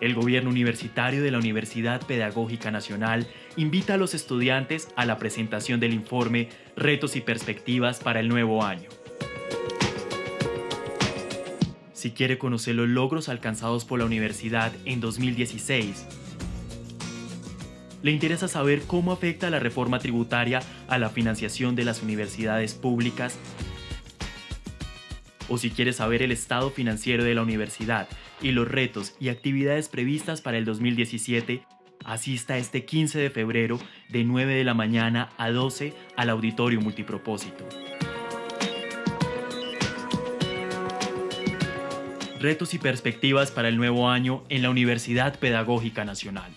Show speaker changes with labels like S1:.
S1: El gobierno universitario de la Universidad Pedagógica Nacional invita a los estudiantes a la presentación del informe Retos y Perspectivas para el nuevo año. Si quiere conocer los logros alcanzados por la universidad en 2016, le interesa saber cómo afecta la reforma tributaria a la financiación de las universidades públicas, o si quiere saber el estado financiero de la universidad y los retos y actividades previstas para el 2017, asista este 15 de febrero de 9 de la mañana a 12 al Auditorio Multipropósito. Retos y perspectivas para el nuevo año en la Universidad Pedagógica Nacional.